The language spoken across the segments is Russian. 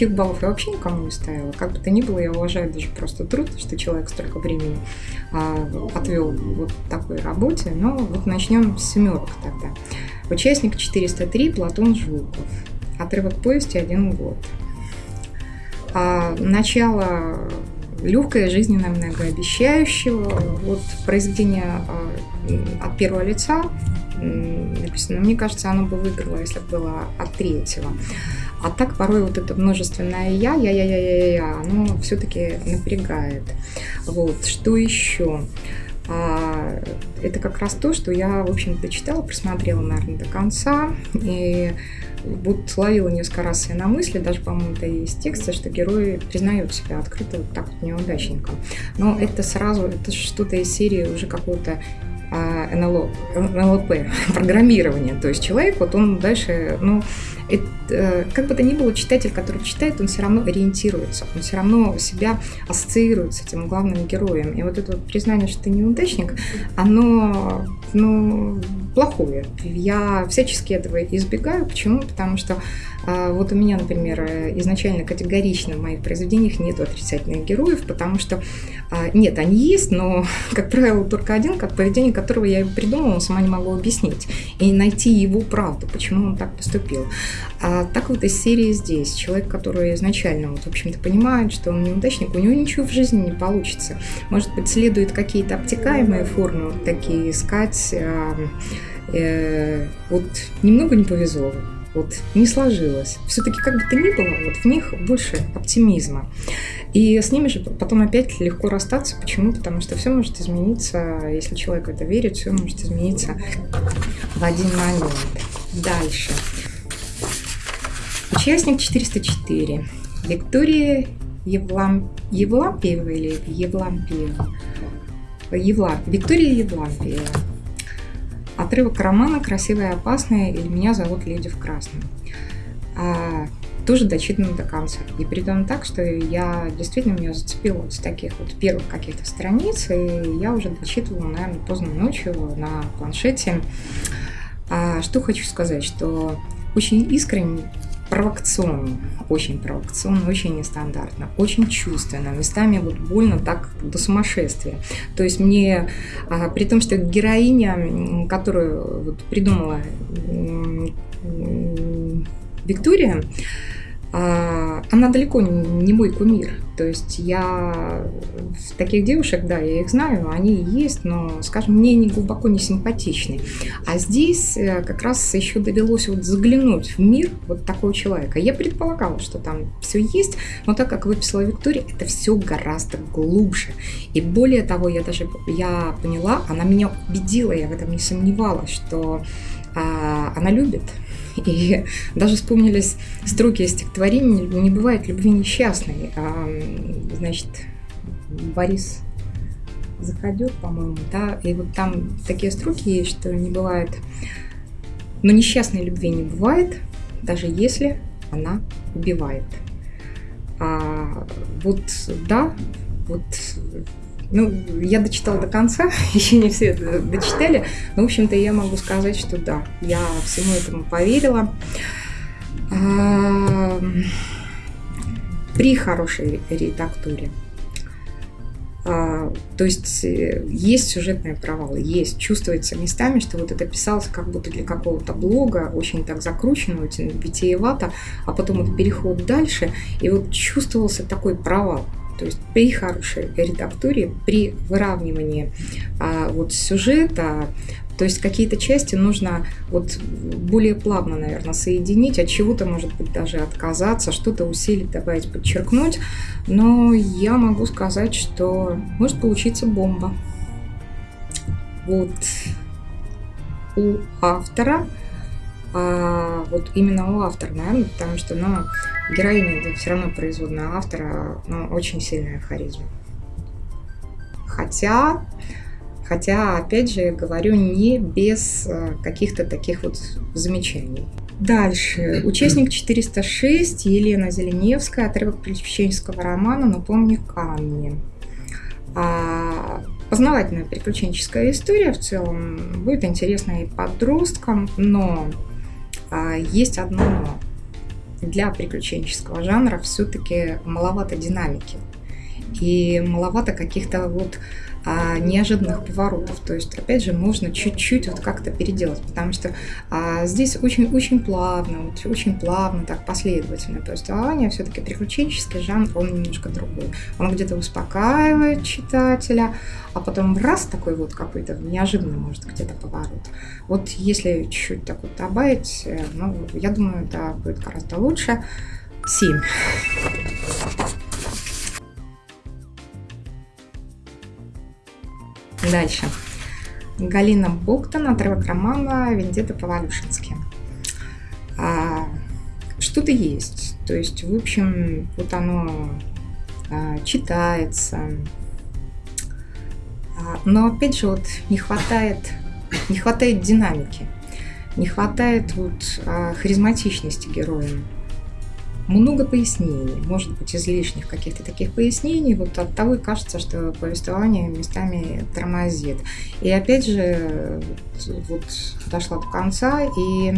плохих баллов я вообще никому не ставила. Как бы то ни было, я уважаю даже просто труд, что человек столько времени а, отвел вот такой работе. Но вот начнем с семерок тогда. Участник 403 Платон Жуков. Отрывок повести «Один год». А, начало легкое, жизненное, многообещающего. Вот произведение а, от первого лица написано. Мне кажется, оно бы выиграло, если бы было от третьего. А так порой вот это множественное я, я, я, я, я, я, оно все-таки напрягает. Вот, что еще? А, это как раз то, что я, в общем-то, читала, просмотрела, наверное, до конца. И вот ловила несколько раз я на мысли, даже, по-моему, это и из текста, что герои признают себя открыто вот так вот неудачником. Но это сразу, это что-то из серии уже какого-то НЛО, НЛП, программирование. То есть человек, вот он дальше, ну, это, э, как бы то ни было, читатель, который читает, он все равно ориентируется, он все равно себя ассоциирует с этим главным героем. И вот это вот признание, что ты неудачник, оно ну, плохое. Я всячески этого избегаю. Почему? Потому что а, вот у меня, например, изначально категорично в моих произведениях нет отрицательных героев, потому что а, нет, они есть, но, как правило, только один, как поведение которого я придумала, сама не могу объяснить. И найти его правду, почему он так поступил. А так вот из серии здесь. Человек, который изначально, вот, в общем-то, понимает, что он неудачник, у него ничего в жизни не получится. Может быть, следует какие-то обтекаемые формы такие искать. А, э, вот немного не повезло вот не сложилось. Все-таки как бы то ни было, вот в них больше оптимизма. И с ними же потом опять легко расстаться. Почему? Потому что все может измениться, если человек в это верит, все может измениться в один момент. Дальше. Участник 404. Виктория Евлам... Евлампиева или Евлампиева? Евла... Виктория Евлампиева. Отрывок романа «Красивая и опасная» или «Меня зовут Леди в красном». А, тоже дочитано до конца. И том так, что я действительно меня зацепила с таких вот первых каких-то страниц, и я уже дочитывала, наверное, поздно ночью на планшете. А, что хочу сказать, что очень искренне провокационно, очень провокационно, очень нестандартно, очень чувственно, местами вот больно так до сумасшествия. То есть мне, а, при том, что героиня, которую вот придумала Виктория, а, она далеко не мой кумир. То есть я таких девушек, да, я их знаю, они есть, но, скажем, мне не глубоко не симпатичны. А здесь э, как раз еще довелось вот заглянуть в мир вот такого человека. Я предполагала, что там все есть, но так как выписала Виктория, это все гораздо глубже. И более того, я даже я поняла, она меня убедила, я в этом не сомневалась, что а, она любит и даже вспомнились строки из стихотворения «Не бывает любви несчастной». А, значит, Борис Заходет, по-моему, да, и вот там такие строки есть, что не бывает, но несчастной любви не бывает, даже если она убивает. А, вот, да, вот ну, я дочитала до конца, еще не все дочитали, но, в общем-то, я могу сказать, что да, я всему этому поверила. При хорошей редактуре. А, то есть э, есть сюжетные провалы, есть, чувствуется местами, что вот это писалось как будто для какого-то блога, очень так закручено, очень витиевато, а потом вот переход дальше, и вот чувствовался такой провал. То есть при хорошей редактуре, при выравнивании а, вот сюжета, то есть какие-то части нужно вот более плавно, наверное, соединить, от чего-то, может быть, даже отказаться, что-то усилить, добавить, подчеркнуть. Но я могу сказать, что может получиться бомба. Вот у автора а вот именно у автора, наверное, потому что, ну, героиня это все равно производная автора, но очень сильная харизма. Хотя, хотя, опять же, говорю, не без э, каких-то таких вот замечаний. Дальше. Участник 406 Елена Зеленевская, отрывок приключенческого романа «Но помни камни». А, познавательная приключенческая история в целом. Будет интересно и подросткам, но а, есть одно но. Для приключенческого жанра все-таки маловато динамики. И маловато каких-то вот а, неожиданных поворотов. То есть, опять же, можно чуть-чуть вот как-то переделать, потому что а, здесь очень-очень плавно, вот, очень плавно, так последовательно повествование. Все-таки приключенческий жанр, он немножко другой. Он где-то успокаивает читателя, а потом раз такой вот какой-то неожиданный, может, где-то поворот. Вот если чуть-чуть так вот добавить, э, ну, я думаю, это будет гораздо лучше. 7. Дальше. Галина Боктон, отрывок романа «Вендетта по-валюшински». А, что-то есть. То есть, в общем, вот оно а, читается. А, но, опять же, вот не хватает, не хватает динамики. Не хватает вот а, харизматичности героя много пояснений, может быть, излишних каких-то таких пояснений, вот от того и кажется, что повествование местами тормозит. И опять же, вот дошла до конца, и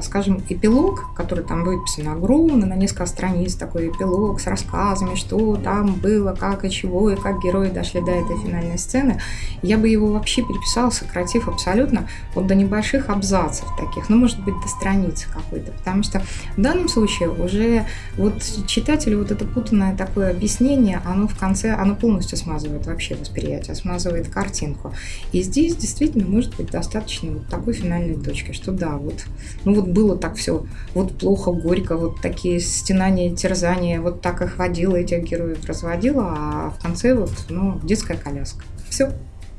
скажем, эпилог, который там выписан огромно, на несколько страниц, такой эпилог с рассказами, что там было, как и чего, и как герои дошли до этой финальной сцены, я бы его вообще переписала, сократив абсолютно вот до небольших абзацев таких, ну, может быть, до страницы какой-то, потому что в данном случае уже вот читателю вот это путанное такое объяснение, оно в конце, оно полностью смазывает вообще восприятие, смазывает картинку. И здесь действительно может быть достаточно вот такой финальной точки, что да, вот ну вот было так все, вот плохо, горько, вот такие стенания, терзания, вот так их водила, этих героев разводила, а в конце вот, ну, детская коляска. Все.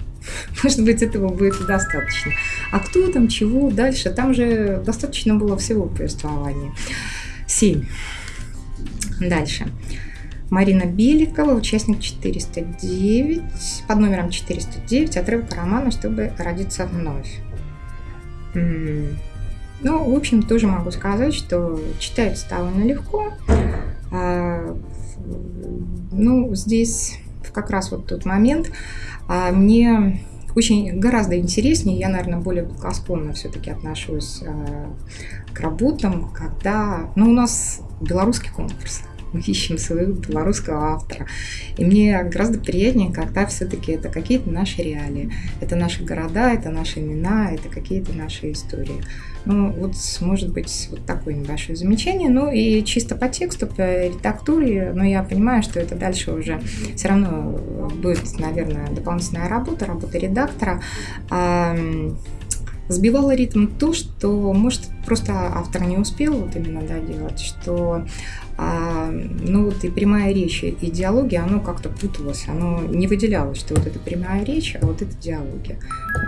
Может быть, этого будет достаточно. А кто там, чего дальше? Там же достаточно было всего повествования. Семь. Дальше. Марина Беликова, участник 409, под номером 409, отрывок романа «Чтобы родиться вновь». Ну, в общем, тоже могу сказать, что читается довольно легко. А, ну, здесь как раз вот тот момент а, мне очень гораздо интереснее, я, наверное, более благосклонно все-таки отношусь а, к работам, когда, ну, у нас белорусский конкурс, мы ищем своего белорусского автора. И мне гораздо приятнее, когда все-таки это какие-то наши реалии. Это наши города, это наши имена, это какие-то наши истории. Ну, вот может быть вот такое небольшое замечание. Ну и чисто по тексту, по редактуре, но я понимаю, что это дальше уже все равно будет, наверное, дополнительная работа, работа редактора сбивало ритм то, что, может, просто автор не успел вот именно доделать, что а, ну вот и прямая речь, и диалоги, оно как-то путалось, оно не выделялось, что вот это прямая речь, а вот это диалоги.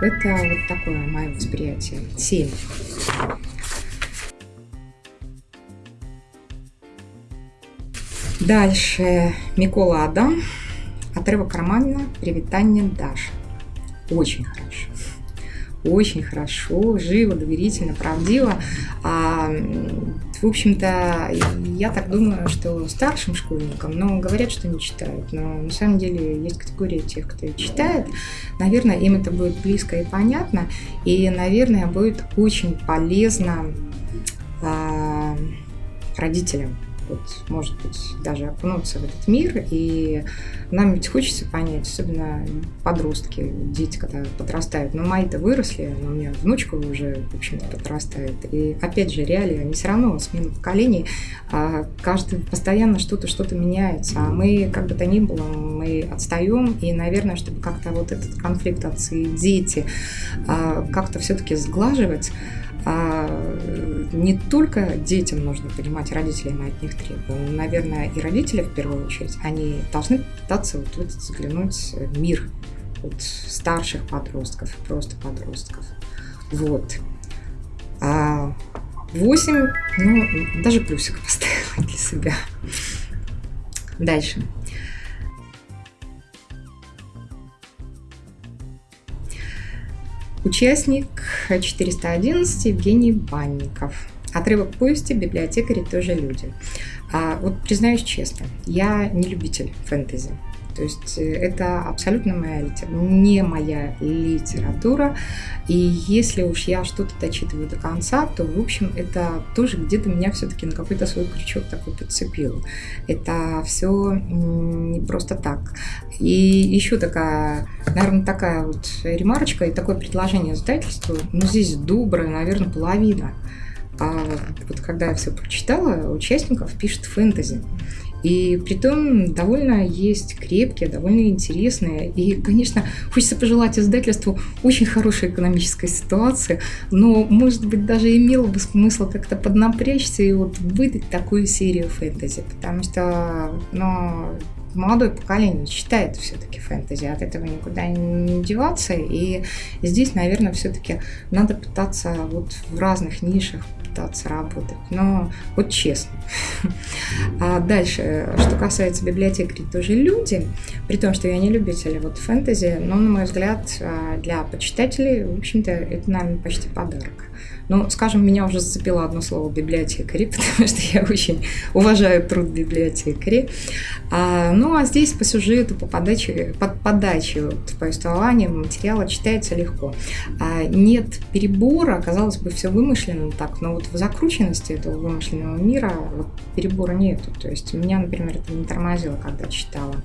Это вот такое мое восприятие. Семь. Дальше Микола Адам. Отрывок романа «Привитание Даша». Очень хорошо очень хорошо, живо, доверительно, правдиво. А, в общем-то, я так думаю, что старшим школьникам, но говорят, что не читают. Но на самом деле есть категория тех, кто читает. Наверное, им это будет близко и понятно. И, наверное, будет очень полезно а, родителям вот, может быть, даже окунуться в этот мир. И нам ведь хочется понять, особенно подростки, дети, когда подрастают. Но мои-то выросли, но у меня внучка уже, в общем-то, подрастает. И опять же, реалии, они все равно, смена поколений, а каждый постоянно что-то, что-то меняется. А мы, как бы то ни было, мы отстаем. И, наверное, чтобы как-то вот этот конфликт отцы и дети а, как-то все-таки сглаживать, а не только детям нужно понимать, родители мы от них требуем. Наверное, и родители в первую очередь, они должны пытаться вот, вот заглянуть в мир вот, старших подростков, просто подростков. Вот. А 8, ну, даже плюсик поставила для себя. Дальше. Участник 411 Евгений Банников. Отрывок повести «Библиотекари тоже люди». А, вот признаюсь честно, я не любитель фэнтези. То есть э, это абсолютно моя литература, не моя литература. И если уж я что-то дочитываю до конца, то, в общем, это тоже где-то меня все-таки на какой-то свой крючок такой подцепило. Это все не просто так. И еще такая, наверное, такая вот ремарочка и такое предложение издательству. Ну, здесь добрая, наверное, половина. А вот когда я все прочитала, участников пишет фэнтези. И при том довольно есть крепкие, довольно интересные. И, конечно, хочется пожелать издательству очень хорошей экономической ситуации, но, может быть, даже имело бы смысл как-то поднапрячься и вот выдать такую серию фэнтези, потому что, ну, молодое поколение читает все-таки фэнтези, от этого никуда не деваться. И здесь, наверное, все-таки надо пытаться вот в разных нишах пытаться работать. Но вот честно. А дальше, что касается библиотекарей, тоже люди, при том, что я не любитель вот фэнтези, но, на мой взгляд, а, для почитателей, в общем-то, это, наверное, почти подарок. Ну, скажем, меня уже зацепило одно слово библиотекари, потому что я очень уважаю труд библиотекари. А, ну, а здесь по сюжету, по подаче, под подаче вот, повествования материала читается легко. А, нет перебора, казалось бы, все вымышленно так, но вот в закрученности этого вымышленного мира вот, перебора нету. То есть меня, например, это не тормозило, когда читала.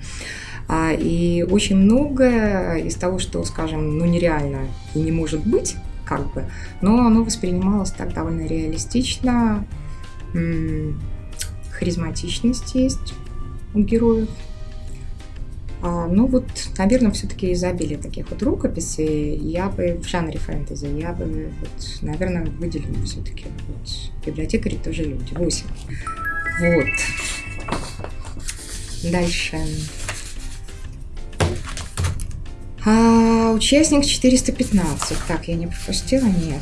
А, и очень многое из того, что, скажем, ну нереально и не может быть, как бы. Но оно воспринималось так довольно реалистично. Харизматичность есть у героев. А, ну вот, наверное, все-таки изобилие таких вот рукописей я бы в жанре фэнтези, я бы, вот, наверное, выделила все-таки вот, библиотекари тоже люди. 8. Вот. Дальше. А, участник 415. Так, я не пропустила? Нет.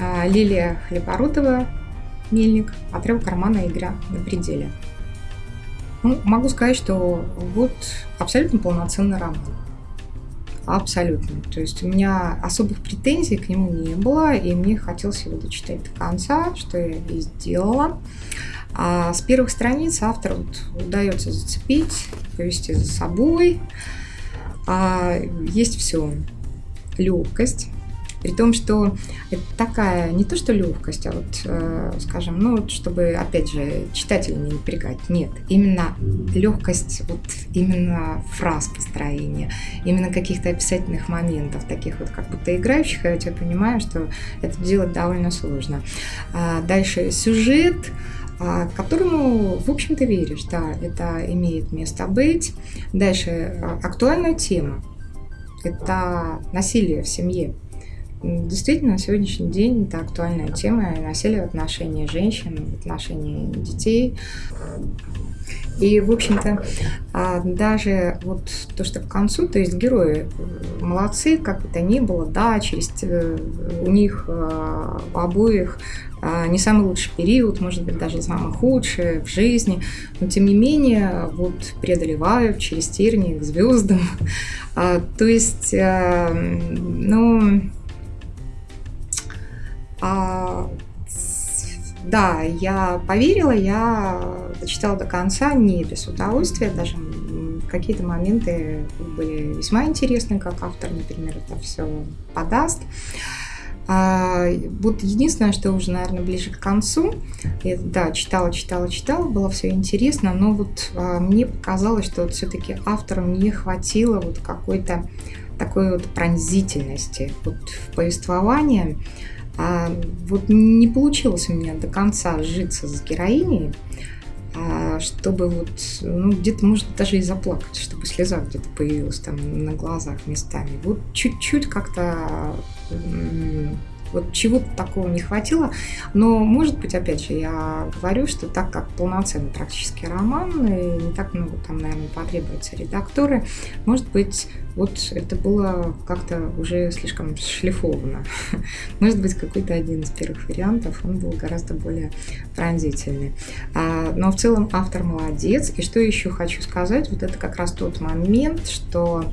А, Лилия Хлебородова, Мельник, отрыв кармана игра на пределе. Ну, могу сказать, что вот абсолютно полноценный роман. Абсолютно. То есть у меня особых претензий к нему не было, и мне хотелось его дочитать до конца, что я и сделала. А с первых страниц автор вот удается зацепить, повести за собой а есть все. Легкость, при том, что это такая, не то что легкость, а вот, э, скажем, ну, вот, чтобы, опять же, читателя не напрягать. Нет, именно легкость, вот именно фраз построения, именно каких-то описательных моментов, таких вот как будто играющих, я тебя понимаю, что это делать довольно сложно. А дальше сюжет, а, которому, в общем-то, веришь, да, это имеет место быть. Дальше а, актуальная тема – это насилие в семье. Действительно, на сегодняшний день это актуальная тема насилие в отношении женщин, в отношении детей. И, в общем-то, а, даже вот то, что к концу, то есть герои молодцы, как бы то ни было, да, через э, у них у обоих а, не самый лучший период, может быть, даже самый худший в жизни, но тем не менее вот преодолевают через тернии к звездам. А, то есть, а, ну, да, я поверила, я дочитала до конца, не без удовольствия, даже какие-то моменты были весьма интересны, как автор, например, это все подаст. А, вот единственное, что уже, наверное, ближе к концу, я, да, читала, читала, читала, было все интересно, но вот а, мне показалось, что вот все-таки автору не хватило вот какой-то такой вот пронзительности вот в повествовании. А, вот не получилось у меня до конца сжиться с героиней, а, чтобы вот, ну, где-то, может, даже и заплакать, чтобы слеза где-то появилась там на глазах местами. Вот чуть-чуть как-то вот чего-то такого не хватило. Но, может быть, опять же, я говорю, что так как полноценный практически роман, и не так много там, наверное, потребуется редакторы, может быть, вот это было как-то уже слишком шлифовано. Может быть, какой-то один из первых вариантов, он был гораздо более пронзительный. А, но в целом автор молодец. И что еще хочу сказать, вот это как раз тот момент, что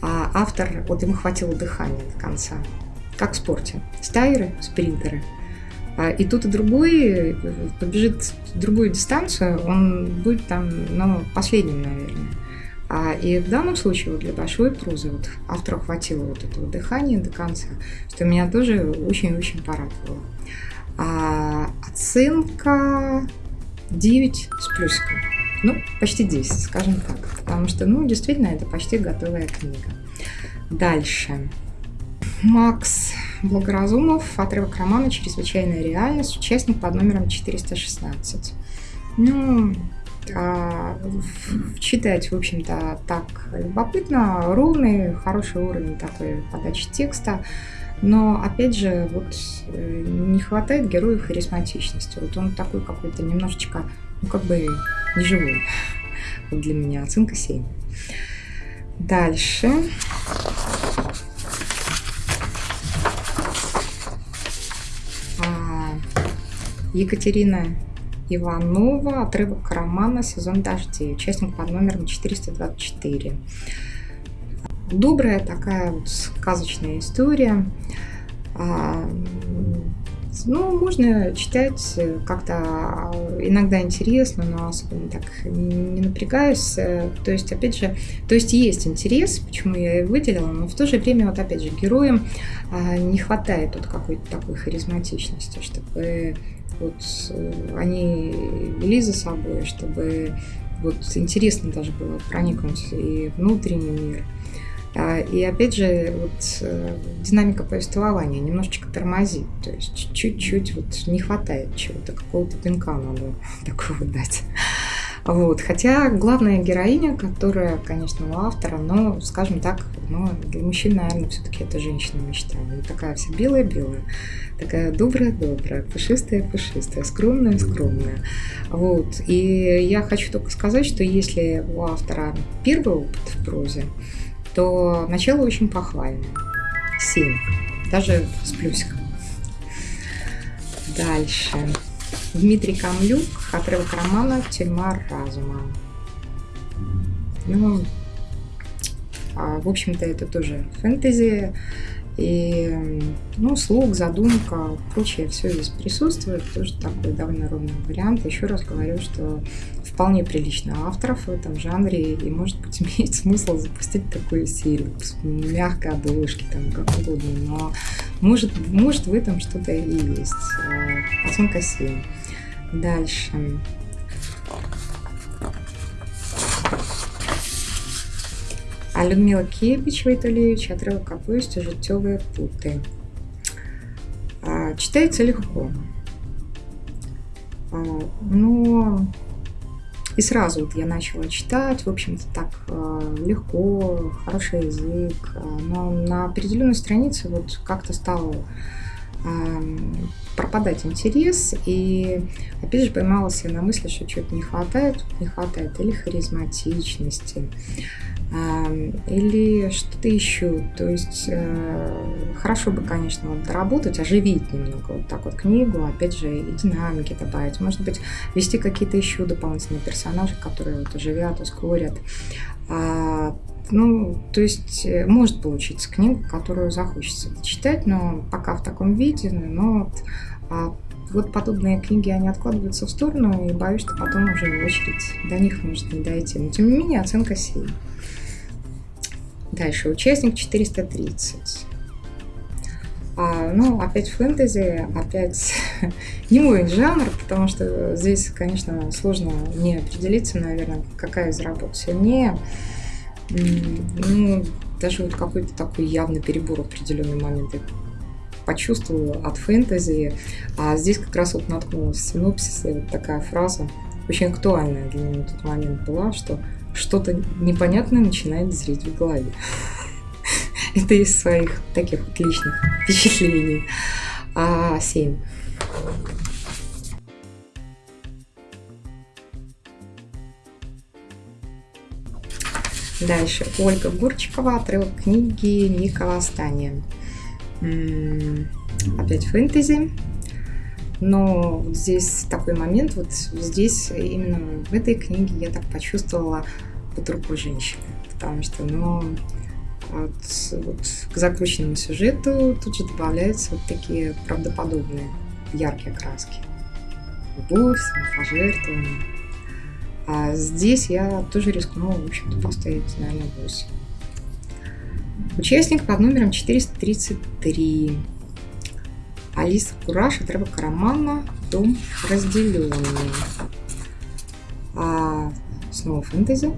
а, автор, вот ему хватило дыхания до конца как в спорте. Стайеры, спринтеры. А, и тут и другой побежит другую дистанцию, он будет там, ну, последним, наверное. А, и в данном случае вот для большой прозы вот автору хватило вот этого дыхания до конца, что меня тоже очень-очень порадовало. А оценка 9 с плюсиком. Ну, почти 10, скажем так. Потому что, ну, действительно, это почти готовая книга. Дальше. Макс Благоразумов, отрывок романа «Чрезвычайная реальность», участник под номером 416. Ну, а, читать, в общем-то, так любопытно, ровный, хороший уровень такой подачи текста. Но, опять же, вот э, не хватает героя харизматичности. Вот он такой какой-то немножечко, ну, как бы неживой. Вот для меня оценка 7. Дальше. Екатерина Иванова, отрывок романа «Сезон дождей», участник под номером 424. Добрая такая вот сказочная история. А, ну, можно читать как-то иногда интересно, но особенно так не напрягаюсь. То есть, опять же, то есть есть интерес, почему я и выделила, но в то же время, вот опять же, героям а, не хватает вот какой-то такой харизматичности, чтобы вот э, они вели за собой, чтобы вот интересно даже было проникнуть и внутренний мир. А, и опять же, вот э, динамика повествования немножечко тормозит, то есть чуть-чуть вот не хватает чего-то, какого-то пинка надо такого дать. Вот. Хотя главная героиня, которая, конечно, у автора, но, скажем так, ну, для мужчин, наверное, все-таки это женщина мечта. Она такая вся белая-белая, такая добрая-добрая, пушистая-пушистая, скромная-скромная. Вот. И я хочу только сказать, что если у автора первый опыт в прозе, то начало очень похвальное. 7. Даже с плюсиком. Дальше. Дмитрий Камлюк, отрывок романа «Тюрьма разума». Ну, а, в общем-то, это тоже фэнтези. И, ну, слуг, задумка, прочее, все здесь присутствует. Тоже такой довольно ровный вариант. Еще раз говорю, что вполне прилично авторов в этом жанре, и, может быть, имеет смысл запустить такую серию мягкой обложки, там, как угодно, но может, может в этом что-то и есть. А, оценка 7. Дальше. А Людмила Кепич Вайталевич, отрывок повести «Житевые путы». А, читается легко. А, но и сразу вот я начала читать, в общем-то, так а, легко, хороший язык. Но на определенной странице вот как-то стало пропадать интерес, и опять же поймалась я на мысли, что что-то не хватает, не хватает или харизматичности, или что-то еще. То есть э, хорошо бы, конечно, вот доработать, оживить немного вот так вот книгу, опять же, и динамики добавить. Может быть, ввести какие-то еще дополнительные персонажи, которые вот оживят, ускорят. Ну, то есть э, может получиться книга, которую захочется читать, но пока в таком виде, но вот, а, вот подобные книги, они откладываются в сторону, и боюсь, что потом уже очередь до них может не дойти. Но тем не менее оценка 7. Дальше, участник 430. А, ну, опять фэнтези, опять не мой жанр, потому что здесь, конечно, сложно не определиться, наверное, какая из работ сильнее. Ну, даже вот какой-то такой явный перебор в определенный момент я почувствовала от фэнтези. А здесь как раз вот наткнулась в синопсисе вот такая фраза, очень актуальная для меня в тот момент была, что что-то непонятное начинает зреть в голове. Это из своих таких вот личных впечатлений. А, 7. Дальше. Ольга Гурчикова, отрывок книги Ника Восстание. Опять фэнтези. Но здесь такой момент, вот здесь именно в этой книге я так почувствовала под руку женщины. Потому что, ну, вот, вот к закрученному сюжету тут же добавляются вот такие правдоподобные яркие краски. Любовь, самопожертвование. А здесь я тоже рискнула, в общем-то, поставить, наверное, 8. Участник под номером 433. Алиса Кураж, отрывок романа «Дом разделенный». А, снова фэнтези.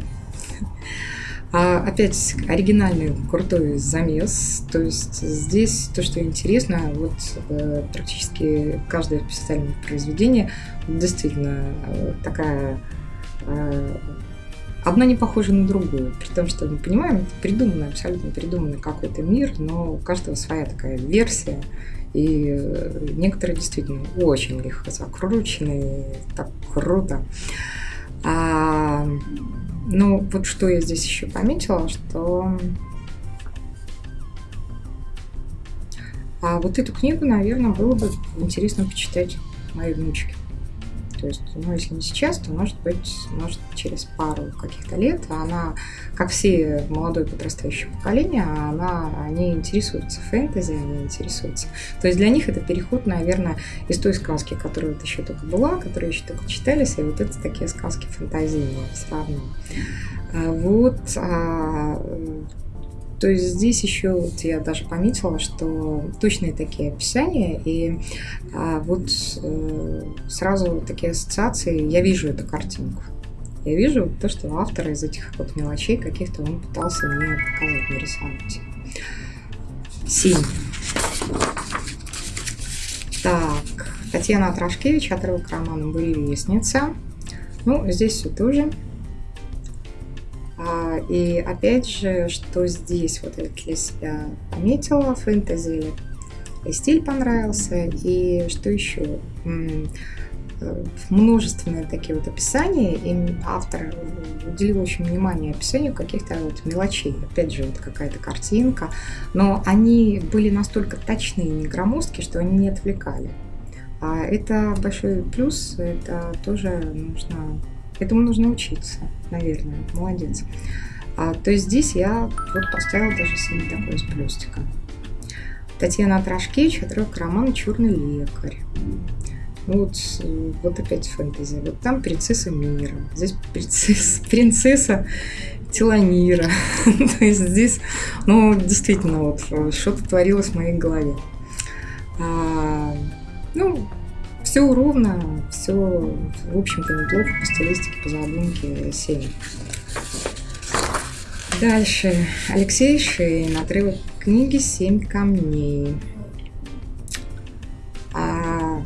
А, опять оригинальный крутой замес. То есть здесь то, что интересно, вот э, практически каждое специальное произведение действительно э, такая э, одна не похожа на другую. При том, что мы понимаем, это придуманный, абсолютно придуманный какой-то мир, но у каждого своя такая версия. И э, некоторые действительно очень легко закручены, так круто. А, ну, вот что я здесь еще пометила, что а вот эту книгу, наверное, было бы интересно почитать моей внучке. То есть, ну, если не сейчас, то, может быть, может, через пару каких-то лет она, как все молодое подрастающее поколение, она, они интересуются фэнтези, они интересуются. То есть для них это переход, наверное, из той сказки, которая вот еще только была, которая еще только читались, и вот это такие сказки фантазийные сравниваю. А вот а, то есть здесь еще вот я даже пометила, что точные такие описания, и а, вот э, сразу такие ассоциации, я вижу эту картинку. Я вижу то, что автор из этих вот мелочей каких-то он пытался мне показать, нарисовать. Синь. Так, Татьяна Трошкевич, отрывок романа «Буревестница». Ну, здесь все тоже. А, и опять же, что здесь вот я для себя пометила, фэнтези и стиль понравился, и что еще? Э, множественные такие вот описания, и автор уделил очень внимание описанию каких-то вот мелочей. Опять же, вот какая-то картинка, но они были настолько точные не громоздкие, что они не отвлекали. А это большой плюс, это тоже нужно Этому нужно учиться, наверное. Молодец. А, то есть здесь я вот поставила даже себе такой с плюстика. Татьяна Трошкевич, отрывок романа «Черный лекарь». Ну вот, вот опять фэнтези. Вот там принцесса мира. Здесь принцесса, принцесса Теланира. То есть здесь, ну, действительно, вот что-то творилось в моей голове. А, ну, все ровно, все, в общем-то, неплохо по стилистике, по задумке 7. Дальше. Алексей Шейн. Отрывок книги «Семь камней». А,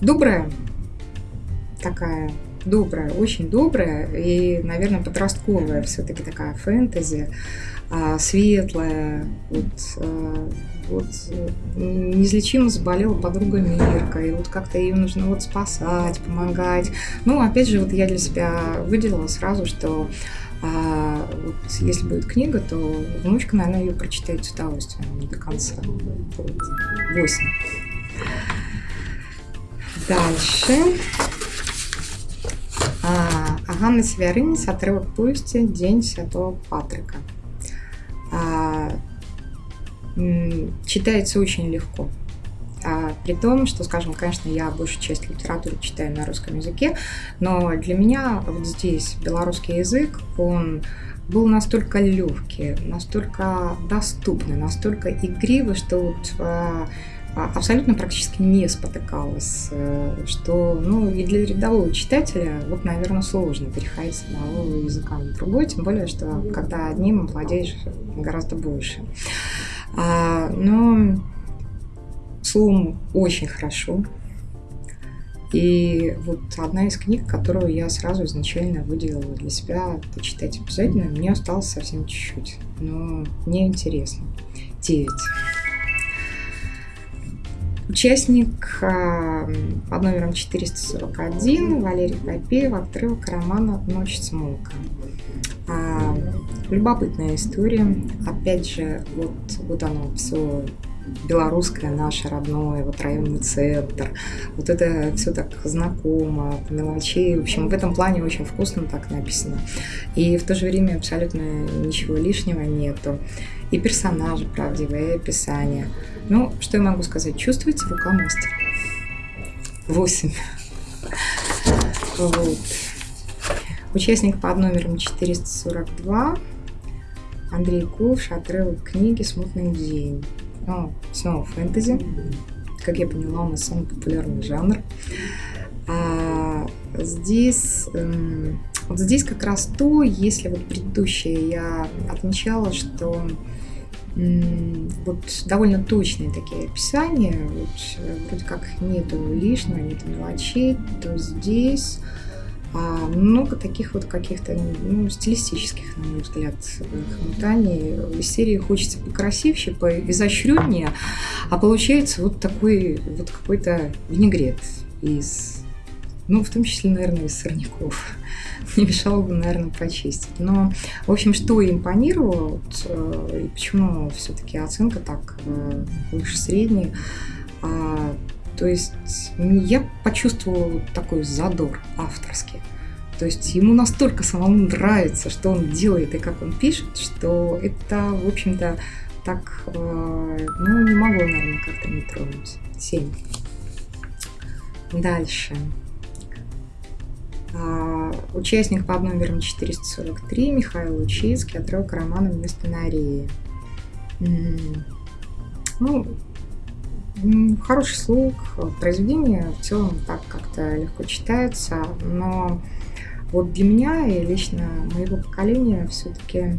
добрая такая добрая, очень добрая и, наверное, подростковая все-таки такая фэнтези, а, светлая, вот а, вот неизлечимо заболела подруга Мирка, и вот как-то ее нужно вот спасать, помогать. Ну, опять же, вот я для себя выделила сразу, что а, вот, если будет книга, то внучка, наверное, ее прочитает с удовольствием до конца. Вот. 8. Дальше. А, Ганна Северинец, отрывок повести «День Святого Патрика». А, читается очень легко. А, при том, что, скажем, конечно, я большую часть литературы читаю на русском языке, но для меня вот здесь белорусский язык, он был настолько легкий, настолько доступный, настолько игривый, что вот а, а, абсолютно практически не спотыкалась, э, что, ну, и для рядового читателя, вот, наверное, сложно переходить с одного языка на другой, тем более, что когда одним владеешь гораздо больше. А, но словом очень хорошо. И вот одна из книг, которую я сразу изначально выделила для себя почитать обязательно, мне осталось совсем чуть-чуть, но мне интересно. 9. Участник а, под номером 441 Валерий Попеев, отрывок романа «Ночь смолка». А, любопытная история. Опять же, вот, вот оно все белорусское наше родное, вот районный центр. Вот это все так знакомо, по мелочей. В общем, в этом плане очень вкусно так написано. И в то же время абсолютно ничего лишнего нету. И персонажи правдивые, и описание. Ну, что я могу сказать? Чувствуете рука мастера? Восемь. Вот. Участник под номером 442. Андрей Ковш, отрывок книги «Смутный день». Ну, снова фэнтези. Как я поняла, у нас самый популярный жанр. А здесь, эм, вот здесь как раз то, если вот предыдущее я отмечала, что вот довольно точные такие описания, вот, э, вроде как нету лишнего, нету мелочей, то здесь а, много таких вот каких-то ну, стилистических, на мой взгляд, хомутаний. Из серии хочется покрасивше, поизощреннее, а получается вот такой вот какой-то винегрет из, ну, в том числе, наверное, из сорняков. Не мешало бы, наверное, почистить. Но, в общем, что импонировало, вот, э, и почему все-таки оценка так э, выше средней, а, то есть я почувствовала такой задор авторский. То есть ему настолько самому нравится, что он делает и как он пишет, что это, в общем-то, так, э, ну, не могло, наверное, как-то не тронуть. 7. Дальше. А, участник под номером 443 Михаил Лучицкий, отрывок романа «Вместо Нарии». Ну, Хороший слух, произведение в целом так как-то легко читается, но вот для меня и лично моего поколения все-таки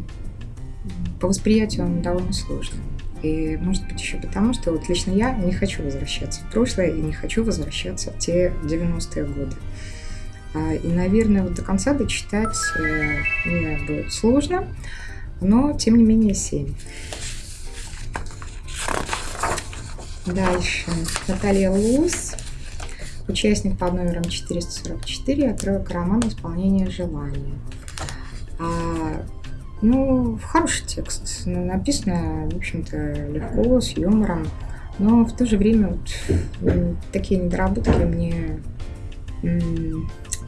по восприятию он довольно сложный. И может быть еще потому, что вот лично я не хочу возвращаться в прошлое и не хочу возвращаться в те 90-е годы. А, и, наверное, вот до конца дочитать э, мне будет сложно, но тем не менее 7. Дальше. Наталья Лус. Участник под номером 444. Отрывок романа «Исполнение желания». А, ну, хороший текст. Ну, написано, в общем-то, легко, с юмором. Но в то же время вот, такие недоработки мне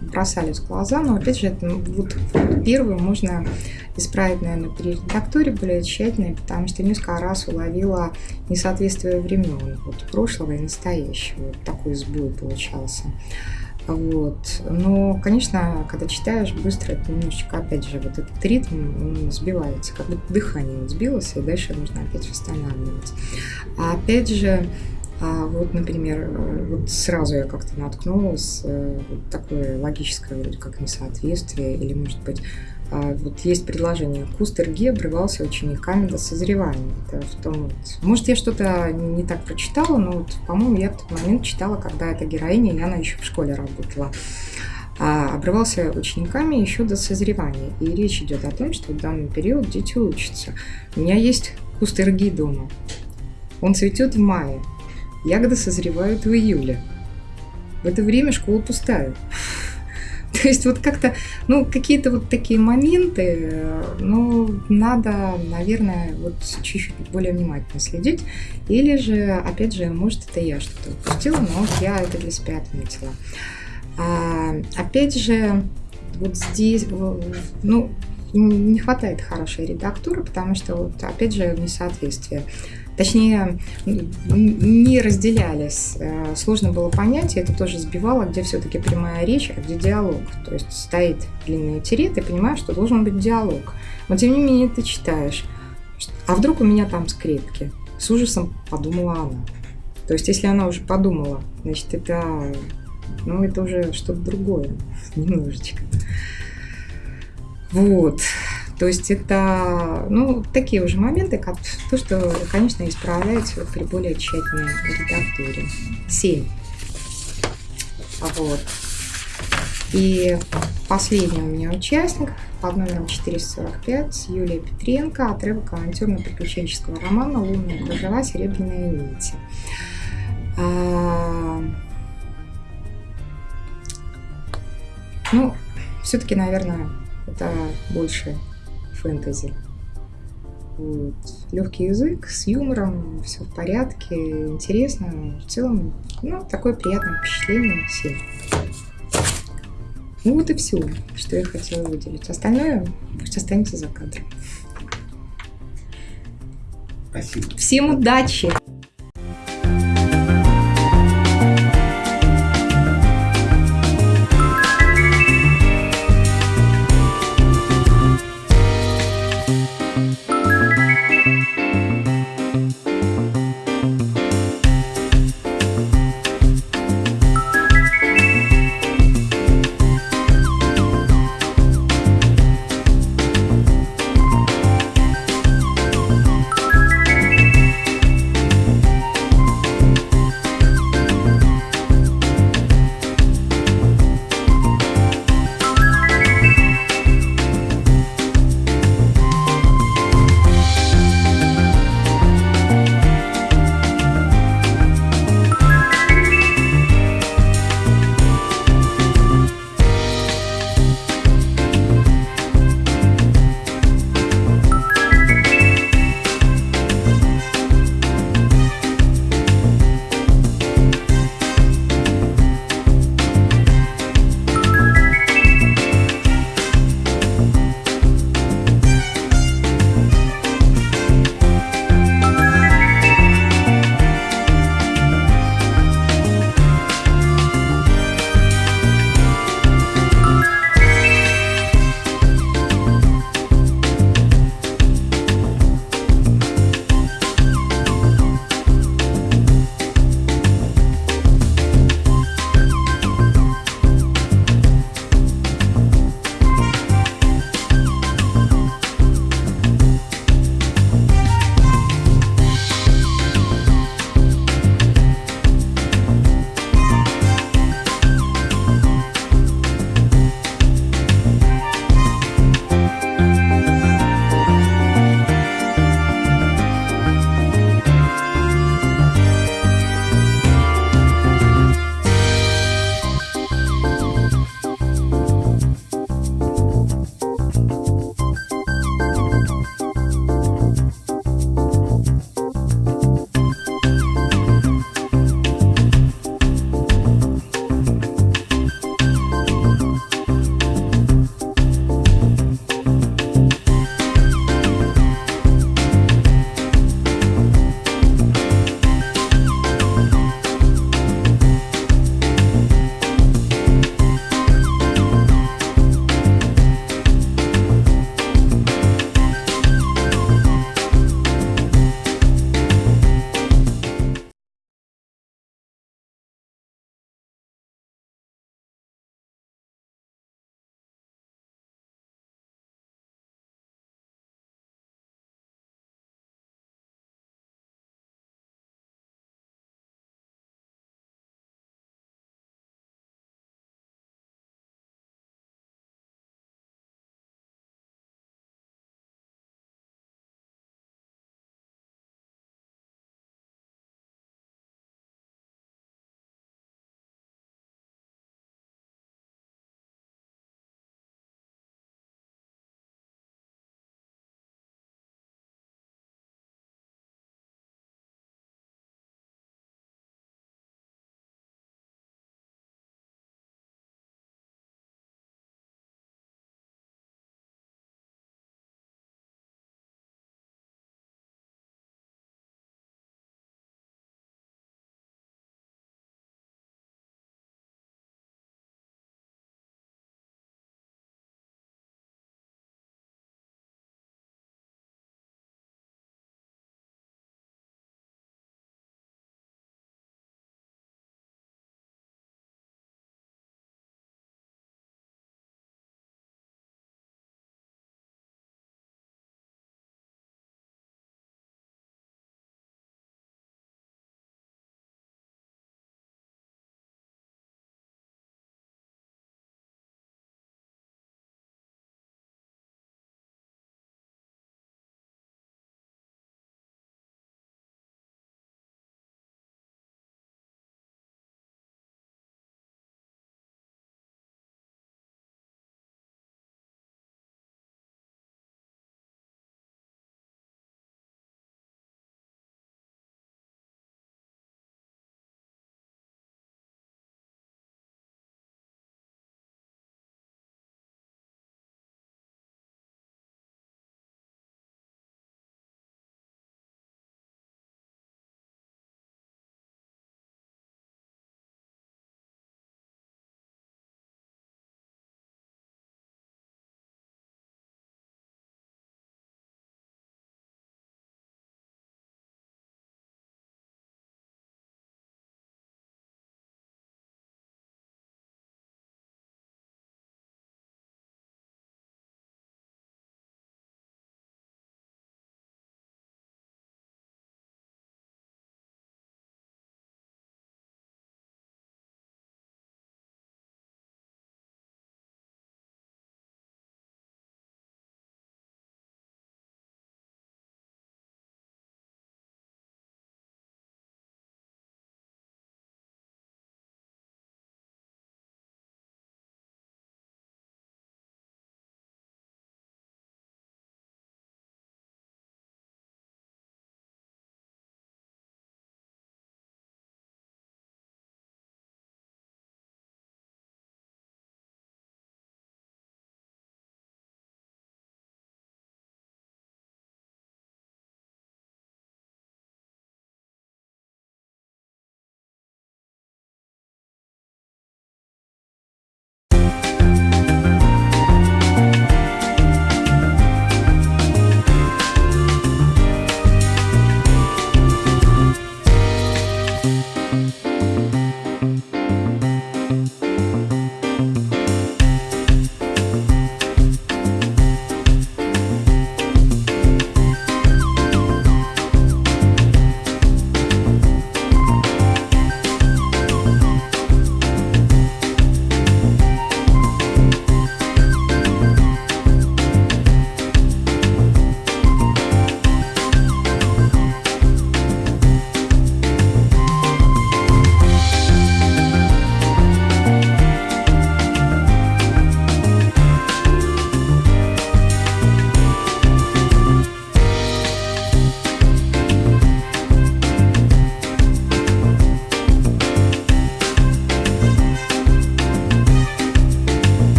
бросались в глаза, но опять же, это, вот, вот первую можно исправить, наверное, при редактуре более тщательно, потому что несколько раз уловила несоответствие времен, вот прошлого и настоящего. Вот такой сбой получался. Вот. Но, конечно, когда читаешь быстро, это немножечко, опять же, вот этот ритм сбивается, как будто дыхание сбилось, и дальше нужно опять восстанавливать. А опять же, а вот, например, вот сразу я как-то наткнулась, э, вот такое логическое вроде как несоответствие, или, может быть, а, вот есть предложение «Кустер обрывался учениками до созревания». В том, может, я что-то не так прочитала, но, вот, по-моему, я в тот момент читала, когда эта героиня, и она еще в школе работала, а, обрывался учениками еще до созревания. И речь идет о том, что в данный период дети учатся. У меня есть кустер дома. Он цветет в мае, Ягоды созревают в июле. В это время школа пустая. То есть вот как-то, ну, какие-то вот такие моменты, ну, надо, наверное, вот чуть-чуть более внимательно следить. Или же, опять же, может, это я что-то упустила, но я это для себя отметила. А, опять же, вот здесь, ну, не хватает хорошей редактуры, потому что, вот, опять же, несоответствие точнее, не разделялись. Э, сложно было понять, и это тоже сбивало, где все-таки прямая речь, а где диалог. То есть стоит длинный тире, ты понимаешь, что должен быть диалог. Но тем не менее ты читаешь. А вдруг у меня там скрепки? С ужасом подумала она. То есть, если она уже подумала, значит, это, ну, это уже что-то другое, немножечко. Вот. То есть это ну, такие уже моменты, как то, что, конечно, исправляется при более тщательной редактуре. 7. Вот. И последний у меня участник под номером 445 Юлия Петренко, отрывок авантюрно-приключенческого романа «Лунная кружева. Серебряные нити». А... Ну, все-таки, наверное, это больше фэнтези. Вот. Легкий язык, с юмором, все в порядке, интересно. В целом, ну, такое приятное впечатление всем. Ну вот и все, что я хотела выделить. Остальное пусть останется за кадром. Спасибо. Всем удачи!